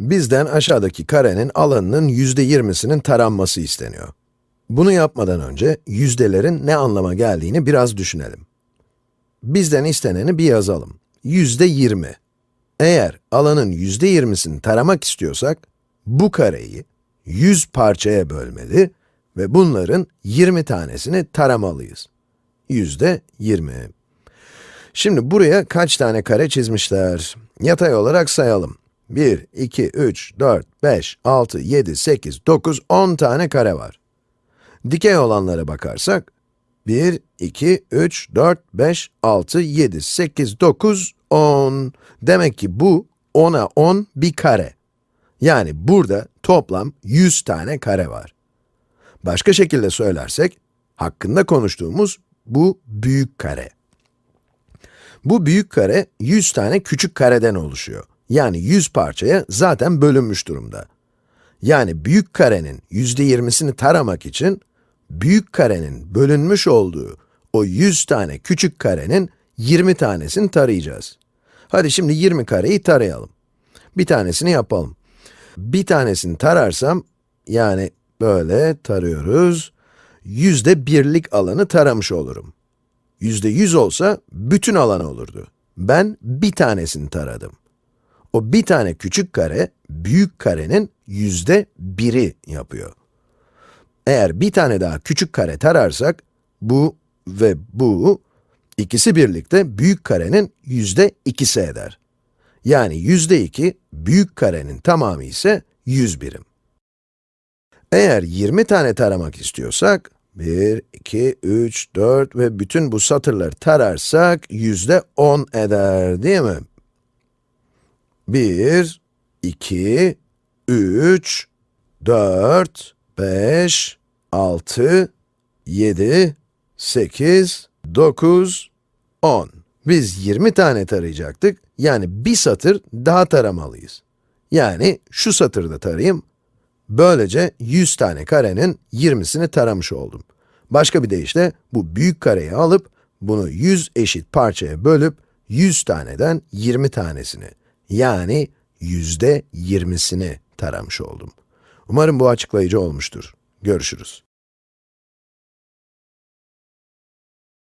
Bizden aşağıdaki karenin alanının yüzde yirmisinin taranması isteniyor. Bunu yapmadan önce yüzdelerin ne anlama geldiğini biraz düşünelim. Bizden isteneni bir yazalım. Yüzde yirmi. Eğer alanın yüzde yirmisini taramak istiyorsak, bu kareyi 100 parçaya bölmeli ve bunların 20 tanesini taramalıyız. Yüzde 20. Şimdi buraya kaç tane kare çizmişler? Yatay olarak sayalım. 1, 2, 3, 4, 5, 6, 7, 8, 9, 10 tane kare var. Dikey olanlara bakarsak, 1, 2, 3, 4, 5, 6, 7, 8, 9, 10. Demek ki bu 10'a 10 bir kare. Yani burada toplam 100 tane kare var. Başka şekilde söylersek, hakkında konuştuğumuz bu büyük kare. Bu büyük kare 100 tane küçük kareden oluşuyor. Yani 100 parçaya zaten bölünmüş durumda. Yani büyük karenin %20'sini taramak için, büyük karenin bölünmüş olduğu o 100 tane küçük karenin 20 tanesini tarayacağız. Hadi şimdi 20 kareyi tarayalım. Bir tanesini yapalım. Bir tanesini tararsam, yani böyle tarıyoruz, yüzde birlik alanı taramış olurum. Yüzde yüz olsa bütün alan olurdu. Ben bir tanesini taradım. O bir tane küçük kare, büyük karenin yüzde biri yapıyor. Eğer bir tane daha küçük kare tararsak, bu ve bu, ikisi birlikte büyük karenin yüzde ikisi eder. Yani yüzde iki, büyük karenin tamamı ise 100 birim. Eğer 20 tane taramak istiyorsak, 1, 2, 3, 4 ve bütün bu satırları tararsak yüzde 10 eder, değil mi? 1, 2, 3, 4, 5, 6, 7, 8, 9, 10. Biz 20 tane tarayacaktık, yani bir satır daha taramalıyız. Yani şu satırda tarayayım, böylece 100 tane karenin 20'sini taramış oldum. Başka bir deyişle, bu büyük kareyi alıp, bunu 100 eşit parçaya bölüp, 100 taneden 20 tanesini, yani yüzde 20'sini taramış oldum. Umarım bu açıklayıcı olmuştur. Görüşürüz.